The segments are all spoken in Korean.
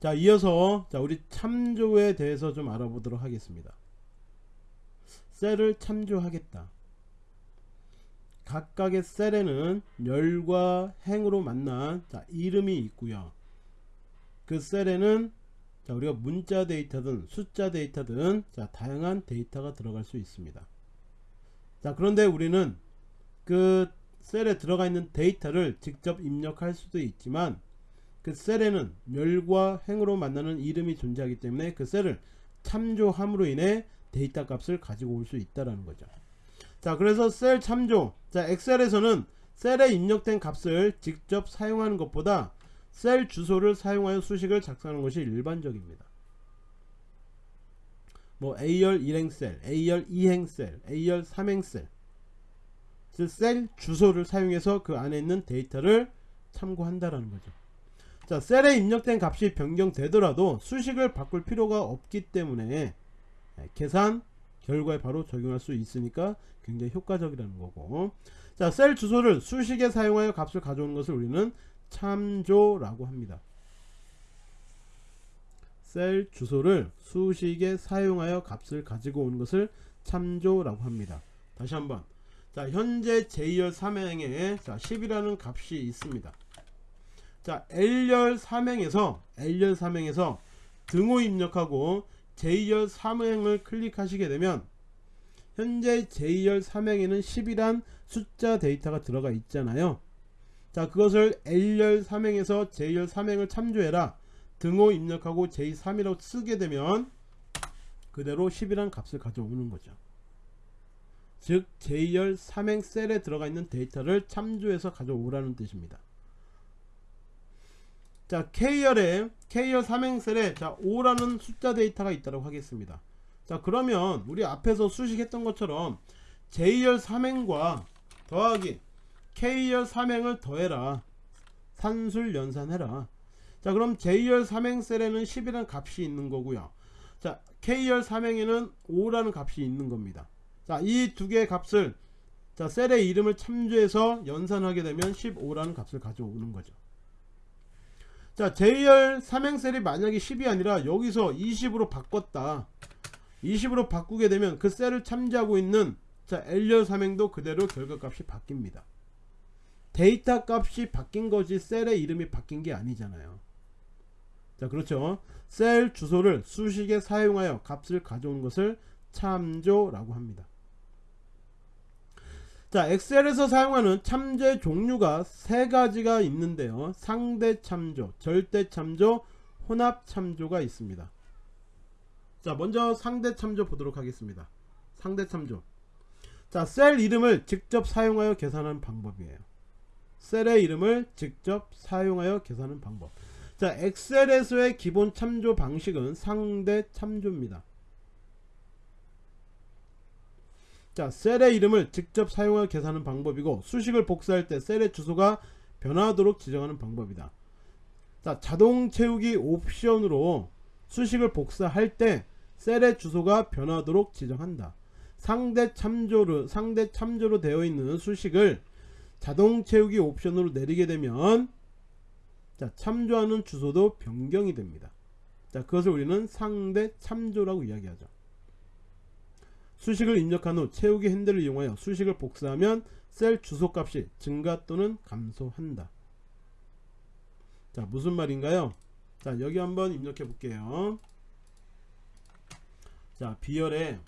자 이어서 자 우리 참조에 대해서 좀 알아보도록 하겠습니다. 셀을 참조하겠다. 각각의 셀에는 열과 행으로 만난 자, 이름이 있고요. 그 셀에는 자, 우리가 문자 데이터든 숫자 데이터든 자, 다양한 데이터가 들어갈 수 있습니다. 자 그런데 우리는 그 셀에 들어가 있는 데이터를 직접 입력할 수도 있지만 그 셀에는 열과 행으로 만나는 이름이 존재하기 때문에 그 셀을 참조함으로 인해 데이터 값을 가지고 올 수 있다라는 거죠. 자 그래서 셀 참조. 자 엑셀에서는 셀에 입력된 값을 직접 사용하는 것보다 셀 주소를 사용하여 수식을 작성하는 것이 일반적입니다. 뭐 A열 1행셀, A열 2행셀, A열 3행셀. 셀 주소를 사용해서 그 안에 있는 데이터를 참고한다라는 거죠 자 셀에 입력된 값이 변경되더라도 수식을 바꿀 필요가 없기 때문에 예, 계산 결과에 바로 적용할 수 있으니까 굉장히 효과적이라는 거고. 자 셀 주소를 수식에 사용하여 값을 가져오는 것을 우리는 참조라고 합니다. 셀 주소를 수식에 사용하여 값을 가지고 오는 것을 참조라고 합니다. 다시 한번. 자 현재 J열 3행에 자 10이라는 값이 있습니다 자 L열 3행에서 L열 3행에서 등호 입력하고 J열 3행을 클릭하시게 되면 현재 J열 3행에는 10이란 숫자 데이터가 들어가 있잖아요. 자 그것을 L열 3행에서 J열 3행을 참조해라. 등호 입력하고 J3이라고 쓰게 되면 그대로 10이란 값을 가져오는 거죠. 즉 J열 3행 셀에 들어가 있는 데이터를 참조해서 가져오라는 뜻입니다 자 K열에 K열 3행 셀에 자 5라는 숫자 데이터가 있다고 하겠습니다. 자 그러면 우리 앞에서 수식했던 것처럼 J열 3행과 더하기 K열 3행을 더해라. 산술 연산해라. 자 그럼 J열 3행 셀에는 10이라는 값이 있는 거고요. 자 K열 3행에는 5라는 값이 있는 겁니다. 자 이 두 개의 값을 자 셀의 이름을 참조해서 연산하게 되면 15라는 값을 가져오는 거죠 자 J열 3행셀이 만약에 10이 아니라 여기서 20으로 바꿨다. 20으로 바꾸게 되면 그 셀을 참조하고 있는 자 L열 3행도 그대로 결과값이 바뀝니다. 데이터 값이 바뀐 거지 셀의 이름이 바뀐 게 아니잖아요. 자 그렇죠? 셀 주소를 수식에 사용하여 값을 가져온 것을 참조라고 합니다 자 엑셀에서 사용하는 참조의 종류가 세 가지가 있는데요. 상대 참조 절대 참조 혼합 참조가 있습니다. 자 먼저 상대 참조 보도록 하겠습니다. 상대 참조. 자 셀 이름을 직접 사용하여 계산하는 방법이에요. 셀의 이름을 직접 사용하여 계산하는 방법. 자 엑셀에서의 기본 참조 방식은 상대 참조입니다 자 셀의 이름을 직접 사용하여 계산하는 방법이고 수식을 복사할 때 셀의 주소가 변화하도록 지정하는 방법이다. 자 자동 채우기 옵션으로 수식을 복사할 때 셀의 주소가 변화하도록 지정한다. 상대 참조로 상대 참조로 되어 있는 수식을 자동 채우기 옵션으로 내리게 되면 자 참조하는 주소도 변경이 됩니다. 자 그것을 우리는 상대 참조라고 이야기하죠 수식을 입력한 후 채우기 핸들을 이용하여 수식을 복사하면 셀 주소값이 증가 또는 감소한다. 자 무슨 말인가요? 자 여기 한번 입력해 볼게요. 자 비열에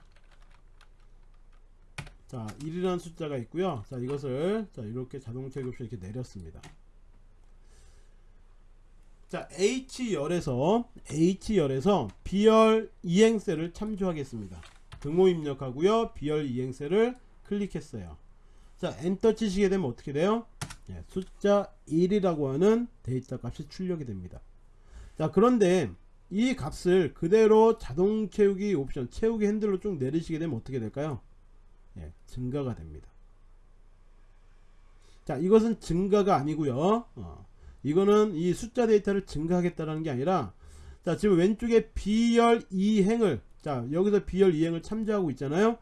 자 1이라는 숫자가 있고요. 자 이것을 자 이렇게 자동 채우기 옵션 이렇게 내렸습니다. 자 H열에서 H열에서 B열 이행셀을 참조하겠습니다 등호 입력하고요. 비열 이행셀을 클릭했어요. 자 엔터 치시게 되면 어떻게 돼요? 네, 숫자 1이라고 하는 데이터 값이 출력이 됩니다. 자 그런데 이 값을 그대로 자동 채우기 옵션 채우기 핸들로 쭉 내리시게 되면 어떻게 될까요? 네, 증가가 됩니다. 자 이것은 증가가 아니고요. 어, 이거는 이 숫자 데이터를 증가하겠다는 게 아니라 자 지금 왼쪽에 B열 2행을 자 여기서 B열 이행을 참조하고 있잖아요.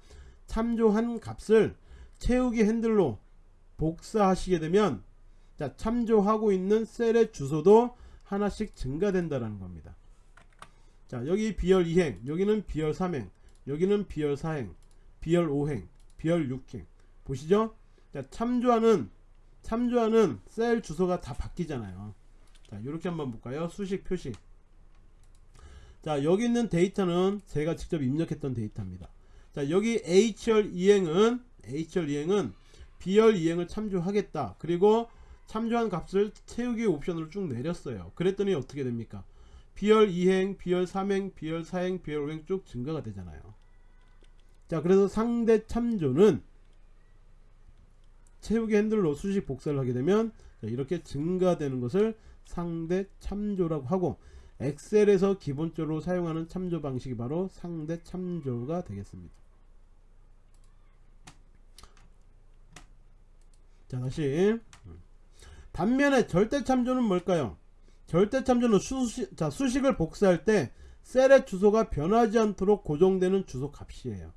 참조한 값을 채우기 핸들로 복사하시게 되면 자 참조하고 있는 셀의 주소도 하나씩 증가된다라는 겁니다. 자 여기 비열 2행 여기는 비열 3행 여기는 비열 4행 비열 5행 비열 6행. 보시죠? 자 참조하는 참조하는 셀 주소가 다 바뀌잖아요. 자 이렇게 한번 볼까요? 수식 표시 자 여기 있는 데이터는 제가 직접 입력했던 데이터입니다. 자 여기 HR 이행은 HR 이행은 B열 이행을 참조하겠다. 그리고 참조한 값을 채우기 옵션으로 쭉 내렸어요. 그랬더니 어떻게 됩니까? B열 2행, B열 3행, B열 4행, B열 5행 쭉 증가가 되잖아요. 자 그래서 상대 참조는 채우기 핸들로 수식 복사를 하게 되면 자, 이렇게 증가되는 것을 상대 참조라고 하고 엑셀에서 기본적으로 사용하는 참조 방식이 바로 상대 참조가 되겠습니다. 자 다시 반면에 절대 참조는 뭘까요? 절대 참조는 수식, 자, 수식을 복사할 때 셀의 주소가 변하지 않도록 고정되는 주소 값이에요.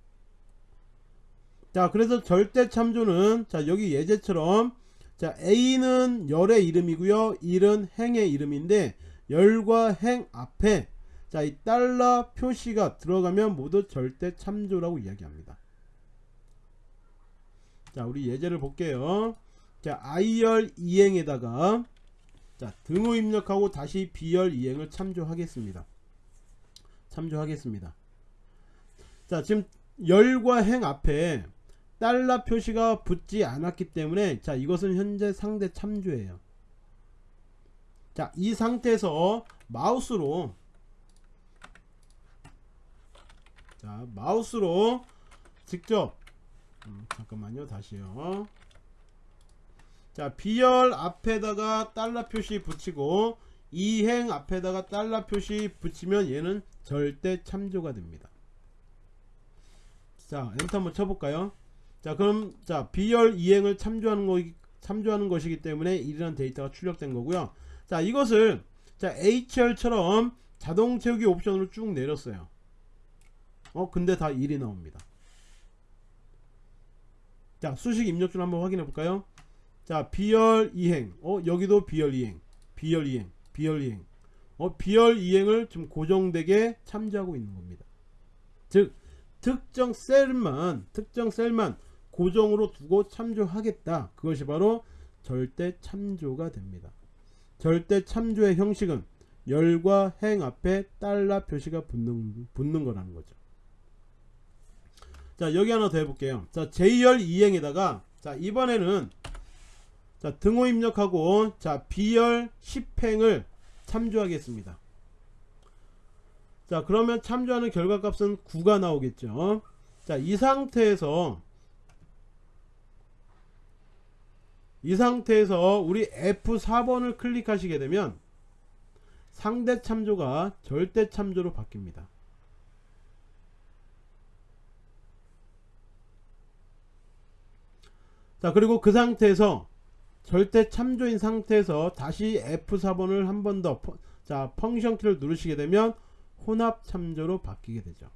자 그래서 절대 참조는 자 여기 예제처럼 자 A는 열의 이름이고요 1은 행의 이름인데 열과 행 앞에 자 이 달러 표시가 들어가면 모두 절대 참조라고 이야기합니다. 자 우리 예제를 볼게요. 자 I열 이행에다가 자 등호 입력하고 다시 B열 이행을 참조하겠습니다. 참조하겠습니다. 자 지금 열과 행 앞에 달러 표시가 붙지 않았기 때문에 자 이것은 현재 상대 참조예요 자 이 상태에서 마우스로 자 마우스로 직접 음, 잠깐만요 다시요. 자 비열 앞에다가 달러 표시 붙이고 이행 앞에다가 달러 표시 붙이면 얘는 절대 참조가 됩니다. 자 엔터 한번 쳐 볼까요? 자 그럼 자 비열 이행을 참조하는 거 참조하는 것이기 때문에 1이라는 데이터가 출력된 거고요 자 이것을 자 HR처럼 자동 채우기 옵션으로 쭉 내렸어요. 어 근데 다 1이 나옵니다. 자 수식 입력줄 한번 확인해 볼까요? 자 비열 이행. 어 여기도 비열 이행. 비열 이행. 비열 이행. 어 비열 이행을 좀 고정되게 참조하고 있는 겁니다. 즉 특정 셀만 특정 셀만 고정으로 두고 참조하겠다. 그것이 바로 절대 참조가 됩니다 절대 참조의 형식은 열과 행 앞에 달러 표시가 붙는, 붙는 거라는 거죠. 자 여기 하나 더 해볼게요. 자 J열 2행에다가 자 이번에는 자 등호 입력하고 자 B열 10행을 참조하겠습니다. 자 그러면 참조하는 결과 값은 9가 나오겠죠. 자 이 상태에서 이 상태에서 우리 F4번을 클릭하시게 되면 상대 참조가 절대 참조로 바뀝니다. 자 그리고 그 상태에서 절대 참조인 상태에서 다시 F4번을 한 번 더 자 펑션 키를 누르시게 되면 혼합 참조로 바뀌게 되죠.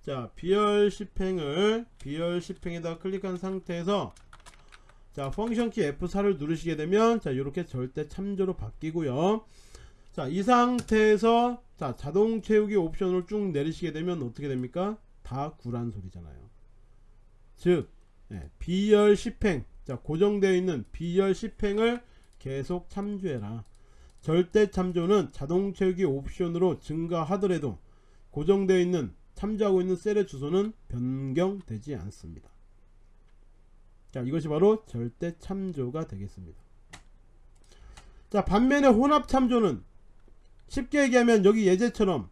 자 비열 10행을 비열 10행에다 클릭한 상태에서 자 펑션 키 F4를 누르시게 되면 자 이렇게 절대 참조로 바뀌고요. 자 이 상태에서 자 자동 채우기 옵션을 쭉 내리시게 되면 어떻게 됩니까? 다 구란 소리잖아요. 즉 네, B열 10행. 자 고정되어 있는 B열 10행을 계속 참조해라. 절대 참조는 자동 채우기 옵션으로 증가하더라도 고정되어 있는 참조하고 있는 셀의 주소는 변경되지 않습니다 자 이것이 바로 절대 참조가 되겠습니다. 자 반면에 혼합 참조는 쉽게 얘기하면 여기 예제처럼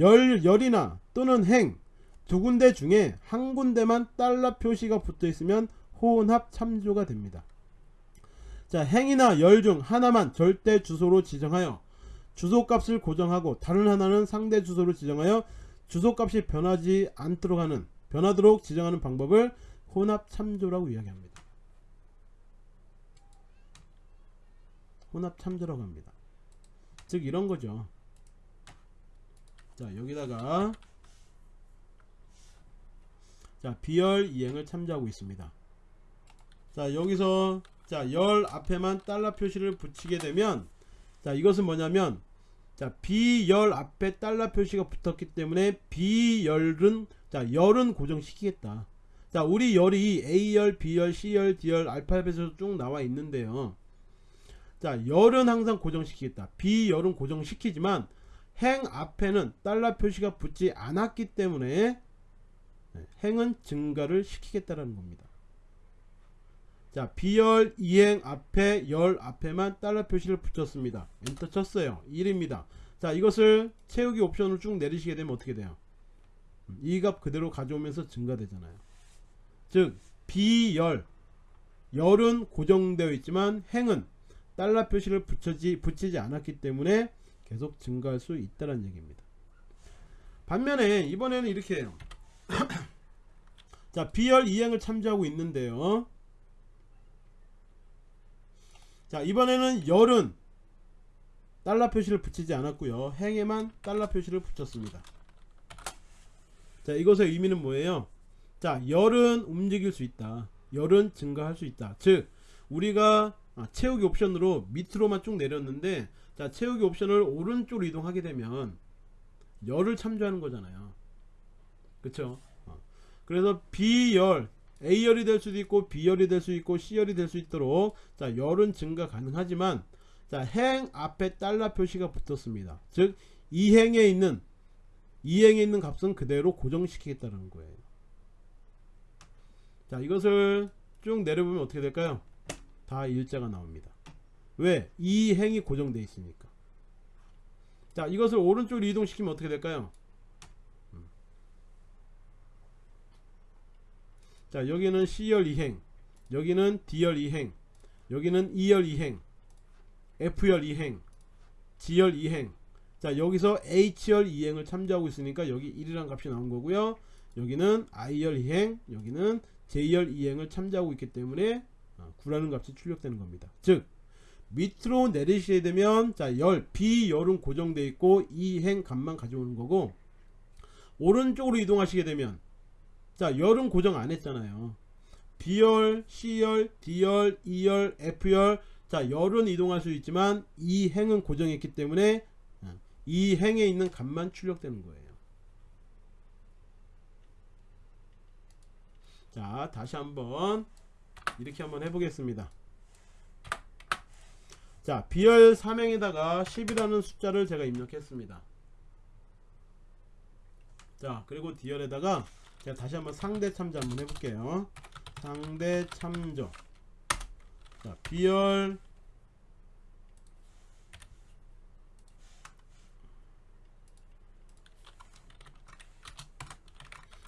열, 열이나 또는 행 두 군데 중에 한 군데만 달러 표시가 붙어 있으면 혼합 참조가 됩니다. 자 행이나 열 중 하나만 절대 주소로 지정하여 주소값을 고정하고 다른 하나는 상대 주소로 지정하여 주소값이 변하지 않도록 하는 변하도록 지정하는 방법을 혼합 참조라고 이야기합니다. 혼합 참조라고 합니다. 즉 이런 거죠. 자 여기다가 자 비열 이행을 참조하고 있습니다. 자 여기서 자열 앞에만 달러 표시를 붙이게 되면 자 이것은 뭐냐면 자 비열 앞에 달러 표시가 붙었기 때문에 비열은 자 열은 고정시키겠다 자 우리 열이 A열 B열 C열 D열 알파벳으로 쭉 나와 있는데요. 자 열은 항상 고정시키겠다. 비열은 고정시키지만 행 앞에는 달러 표시가 붙지 않았기 때문에 네, 행은 증가를 시키겠다라는 겁니다. 자 비열 이행 앞에 열 앞에만 달러 표시를 붙였습니다. 엔터 쳤어요. 1입니다. 자 이것을 채우기 옵션을 쭉 내리시게 되면 어떻게 돼요? 이 값 그대로 가져오면서 증가되잖아요 즉 비열. 열은 고정되어 있지만 행은 달러 표시를 붙이지, 붙이지 않았기 때문에 계속 증가할 수 있다는 얘기입니다. 반면에 이번에는 이렇게 해요. 자 비열 이행을 참조하고 있는데요. 자 이번에는 열은 달러 표시를 붙이지 않았고요. 행에만 달러 표시를 붙였습니다. 자 이것의 의미는 뭐예요 자 열은 움직일 수 있다. 열은 증가할 수 있다. 즉 우리가 아, 채우기 옵션으로 밑으로만 쭉 내렸는데 자 채우기 옵션을 오른쪽으로 이동하게 되면 열을 참조하는 거잖아요. 그쵸? 어. 그래서 B열 A열이 될 수도 있고 B열이 될 수 있고 C열이 될 수 있도록 자 열은 증가 가능하지만 자행 앞에 달러 표시가 붙었습니다. 즉 이행에 있는 이행에 있는 값은 그대로 고정시키겠다는 거예요 자 이것을 쭉 내려보면 어떻게 될까요? 다 일자가 나옵니다. 왜? 이 행이 고정되어 있으니까? 자 이것을 오른쪽으로 이동시키면 어떻게 될까요? 음. 자 여기는 C열 이행 여기는 D열 이행 여기는 E열 이행 F열 이행 G열 이행. 자 여기서 H열 이행을 참조하고 있으니까 여기 1이라는 값이 나온 거고요. 여기는 I열 이행 여기는 J열 이행을 참조하고 있기 때문에 9라는 값이 출력되는 겁니다. 즉 밑으로 내리시게 되면 자열 B열은 고정되어 있고 이행 값만 가져오는 거고 오른쪽으로 이동하시게 되면 자 열은 고정 안 했잖아요. B열, C열, D열, E열, F열 자 열은 이동할 수 있지만 이 행은 고정했기 때문에 이 행에 있는 값만 출력되는 거예요 자 다시 한번 이렇게 한번 해보겠습니다. 자 비열 3행에다가 10이라는 숫자를 제가 입력했습니다. 자 그리고 디열에다가 제가 다시 한번 상대 참조 한번 해볼게요. 상대 참조. 자 비열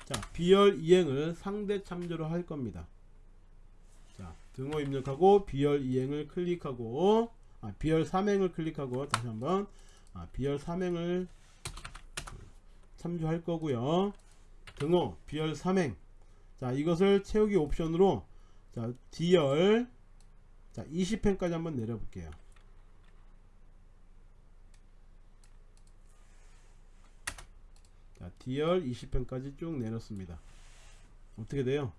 자 비열 이행을 상대 참조로 할 겁니다. 자 등호 입력하고 비열 이행을 클릭하고 아, 비열 3행을 클릭하고 다시 한번 아, 비열 3행을 참조할 거고요. 등호 비열 3행. 자 이것을 채우기 옵션으로 자 D열 자 20행까지 한번 내려볼게요 자 D열 20행까지 쭉 내렸습니다. 어떻게 돼요?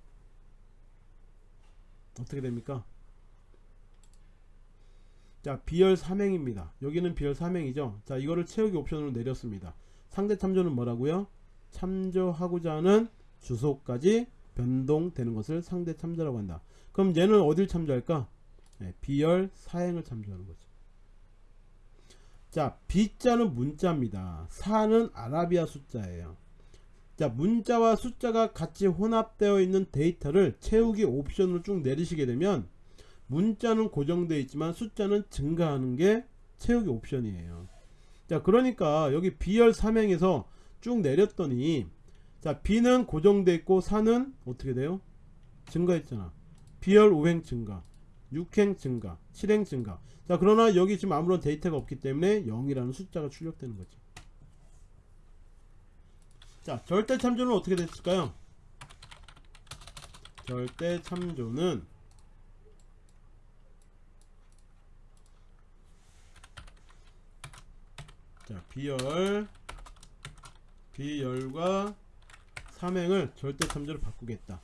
어떻게 됩니까? 자 비열 3행입니다. 여기는 비열 3행이죠? 자 이거를 채우기 옵션으로 내렸습니다. 상대 참조는 뭐라고요? 참조하고자 하는 주소까지 변동되는 것을 상대 참조라고 한다. 그럼 얘는 어딜 참조할까? 네, 비열 4행을 참조하는 거죠 자 B자는 문자입니다. 4는 아라비아 숫자예요. 자 문자와 숫자가 같이 혼합되어 있는 데이터를 채우기 옵션으로 쭉 내리시게 되면 문자는 고정되어 있지만 숫자는 증가하는 게 채우기 옵션이에요. 자 그러니까 여기 B열 3행에서 쭉 내렸더니 자 B는 고정되어 있고 4는 어떻게 돼요? 증가했잖아. B열 5행 증가 6행 증가 7행 증가 자 그러나 여기 지금 아무런 데이터가 없기 때문에 0이라는 숫자가 출력되는 거지. 자 절대 참조는 어떻게 됐을까요? 절대 참조는 자 비열 비열과 삼행을 절대 참조로 바꾸겠다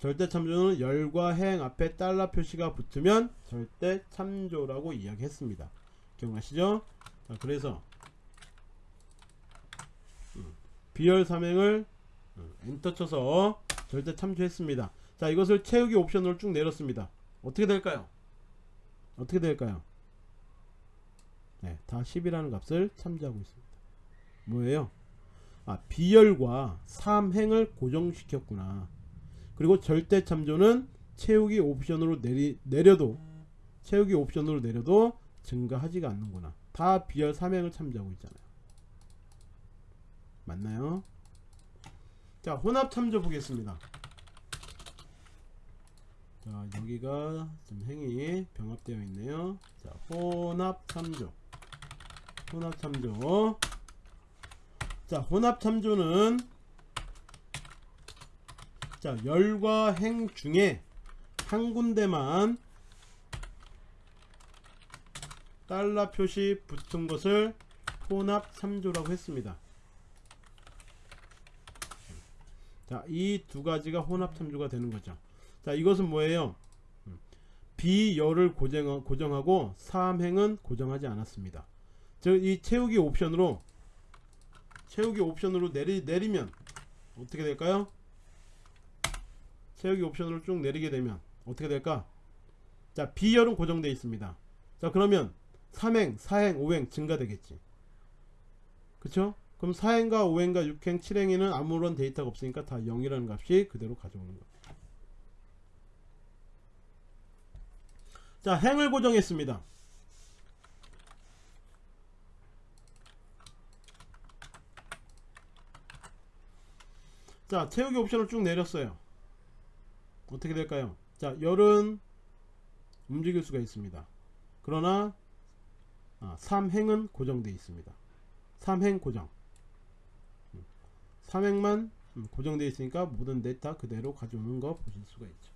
절대 참조는 열과 행 앞에 달러 표시가 붙으면 절대 참조라고 이야기했습니다 기억나시죠? 자, 그래서 음, 비열 삼행을 음, 엔터 쳐서 절대 참조했습니다. 자, 이것을 채우기 옵션으로 쭉 내렸습니다. 어떻게 될까요? 어떻게 될까요? 네, 다 10이라는 값을 참조하고 있습니다. 뭐예요? 아, 비열과 삼행을 고정시켰구나. 그리고 절대 참조는 채우기 옵션으로 내리, 내려도 채우기 옵션으로 내려도 증가하지가 않는구나. 다 비열 삼행을 참조하고 있잖아요. 맞나요? 자, 혼합 참조 보겠습니다. 자, 여기가 좀 행이 병합되어 있네요. 자, 혼합 참조. 혼합 참조. 자, 혼합 참조는 자, 열과 행 중에 한 군데만 달러 표시 붙은 것을 혼합 참조라고 했습니다. 자, 이 두 가지가 혼합 참조가 되는 거죠. 자, 이것은 뭐예요? 음, 비열을 고정, 고정하고 삼행은 고정하지 않았습니다. 즉, 이 채우기 옵션으로 채우기 옵션으로 내리, 내리면 어떻게 될까요? 채우기 옵션으로 쭉 내리게 되면 어떻게 될까? 자, 비열은 고정되어 있습니다. 자, 그러면 3행, 4행, 5행 증가되겠지. 그쵸? 그럼 4행과 5행과 6행, 7행에는 아무런 데이터가 없으니까 다 0이라는 값이 그대로 가져오는 거예요. 자, 행을 고정했습니다. 자, 채우기 옵션을 쭉 내렸어요. 어떻게 될까요? 자, 열은 움직일 수가 있습니다. 그러나 아, 3행은 고정되어 있습니다. 3행 고정. 3행만 음, 고정되어 있으니까 모든 데이터 그대로 가져오는 거 보실 수가 있죠.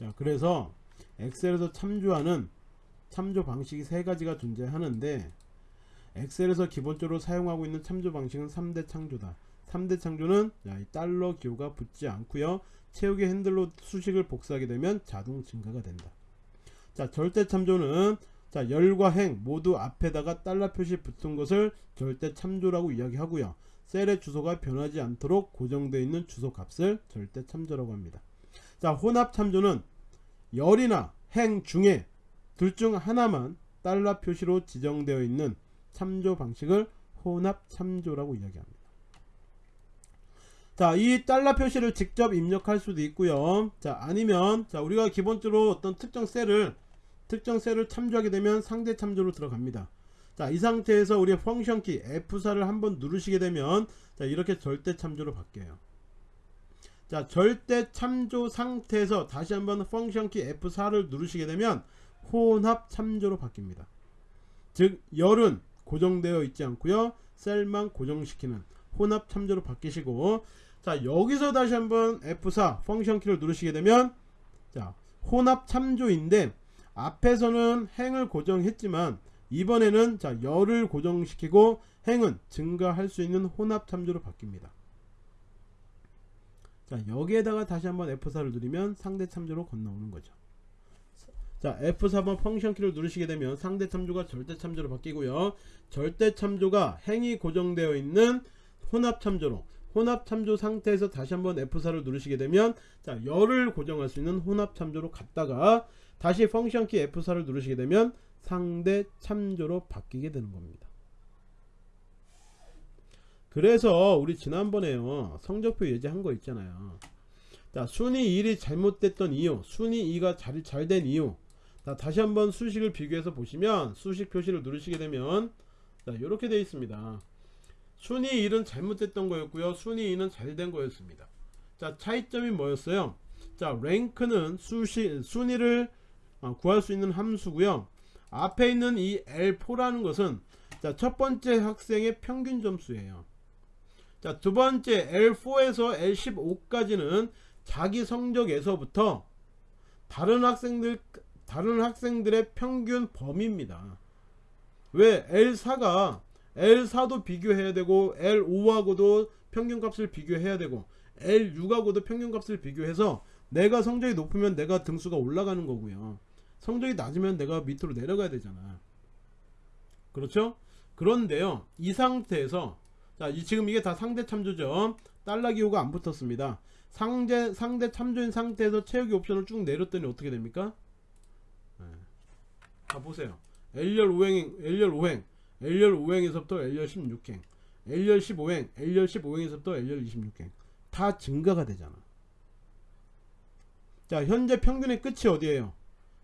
자, 그래서 엑셀에서 참조하는 참조 방식이 세 가지가 존재하는데 엑셀에서 기본적으로 사용하고 있는 참조 방식은 3대 창조다. 3대 창조는 야, 이 달러 기호가 붙지 않고요. 채우기 핸들로 수식을 복사하게 되면 자동 증가가 된다. 자, 절대 참조는 자, 열과 행 모두 앞에다가 달러 표시 붙은 것을 절대 참조라고 이야기하고요. 셀의 주소가 변하지 않도록 고정되어 있는 주소 값을 절대 참조라고 합니다. 자, 혼합 참조는 열이나 행 중에 둘 중 하나만 달러 표시로 지정되어 있는 참조 방식을 혼합 참조라고 이야기합니다. 자, 이 달러 표시를 직접 입력할 수도 있고요. 자, 아니면 자, 우리가 기본적으로 어떤 특정 셀을 특정 셀을 참조하게 되면 상대 참조로 들어갑니다. 자, 이 상태에서 우리 펑션 키 F4를 한번 누르시게 되면 자, 이렇게 절대 참조로 바뀌어요. 자, 절대 참조 상태에서 다시 한번 펑션 키 F4를 누르시게 되면 혼합 참조로 바뀝니다. 즉, 열은 고정되어 있지 않고요. 셀만 고정시키는 혼합 참조로 바뀌시고 자, 여기서 다시 한번 F4 펑션 키를 누르시게 되면 자, 혼합 참조인데 앞에서는 행을 고정했지만 이번에는 자 열을 고정시키고 행은 증가할 수 있는 혼합 참조로 바뀝니다. 자 여기에다가 다시 한번 F4를 누르면 상대 참조로 건너오는 거죠. 자 F4번 펑션 키를 누르시게 되면 상대 참조가 절대 참조로 바뀌고요. 절대 참조가 행이 고정되어 있는 혼합 참조로 혼합 참조 상태에서 다시 한번 F4를 누르시게 되면 자 열을 고정할 수 있는 혼합 참조로 갔다가 다시 펑션 키 F4를 누르시게 되면 상대 참조로 바뀌게 되는 겁니다. 그래서 우리 지난번에요 성적표 예제한 거 있잖아요. 자 순위 1이 잘못됐던 이유 순위 2가 잘된 이유 자, 다시 한번 수식을 비교해서 보시면 수식 표시를 누르시게 되면 자 이렇게 되어 있습니다. 순위 1은 잘못됐던 거였고요. 순위 2는 잘 된 거였습니다. 자 차이점이 뭐였어요? 자 랭크는 수시, 순위를 어, 구할 수 있는 함수고요. 앞에 있는 이 L4라는 것은 자, 첫 번째 학생의 평균 점수예요. 자, 두 번째 L4에서 L15까지는 자기 성적에서부터 다른 학생들 다른 학생들의 평균 범위입니다. 왜 L4가 L4도 비교해야 되고 L5하고도 평균값을 비교해야 되고 L6하고도 평균값을 비교해서 내가 성적이 높으면 내가 등수가 올라가는 거고요. 성적이 낮으면 내가 밑으로 내려가야 되잖아. 그렇죠? 그런데요 이 상태에서 자 이- 지금 이게 다 상대 참조죠. 달러 기호가 안 붙었습니다. 상대 상대 참조인 상태에서 채우기 옵션을 쭉 내렸더니 어떻게 됩니까? 네. 자 보세요. L열 5행 L열 5행 L열 5행에서부터 L열 16행 L열 15행 L열 15행에서부터 L열 26행 다 증가가 되잖아. 자 현재 평균의 끝이 어디에요?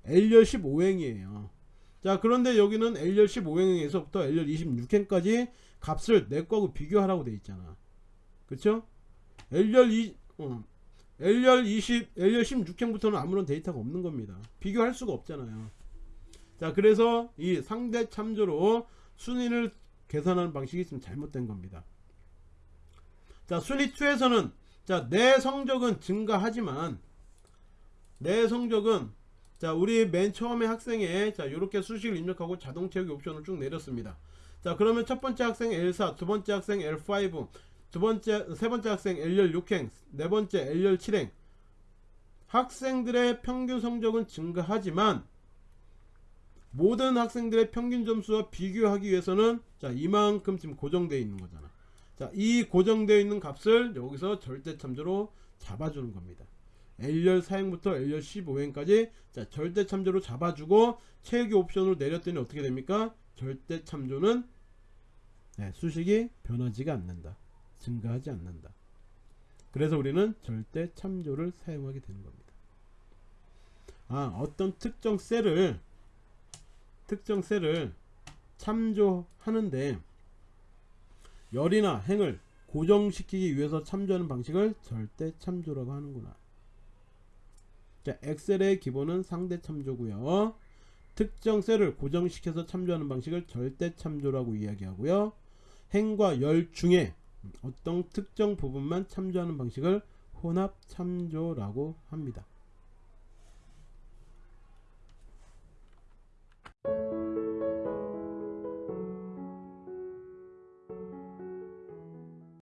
L열 15행이에요. 자 그런데 여기는 L열 15행에서부터 L열 26행까지 값을 내 거하고 비교하라고 돼 있잖아. 그쵸? L열 2 어, L열 20 L열 16행부터는 아무런 데이터가 없는 겁니다. 비교할 수가 없잖아요. 자 그래서 이 상대 참조로 순위를 계산하는 방식이 지금 잘못된 겁니다. 자 순위 2에서는 자내 성적은 증가하지만 내 성적은 자 우리 맨 처음에 학생에 자 이렇게 수식을 입력하고 자동 채우기 옵션을 쭉 내렸습니다. 자 그러면 첫 번째 학생 L4 두 번째 학생 L5 두 번째 세 번째 학생 L열 6행 네 번째 L열 7행. 학생들의 평균 성적은 증가하지만 모든 학생들의 평균 점수와 비교하기 위해서는 자 이만큼 지금 고정되어 있는 거잖아. 자이 고정되어 있는 값을 여기서 절대 참조로 잡아주는 겁니다. L열 4행부터 L열 15행까지 자 절대 참조로 잡아주고 채우기 옵션으로 내렸더니 어떻게 됩니까? 절대 참조는 네, 수식이 변하지가 않는다. 증가하지 않는다. 그래서 우리는 절대 참조를 사용하게 되는 겁니다. 아 어떤 특정 셀을 특정 셀을 참조하는데 열이나 행을 고정시키기 위해서 참조하는 방식을 절대 참조라고 하는구나. 자, 엑셀의 기본은 상대 참조고요. 특정 셀을 고정시켜서 참조하는 방식을 절대 참조라고 이야기하고요. 행과 열 중에 어떤 특정 부분만 참조하는 방식을 혼합 참조라고 합니다.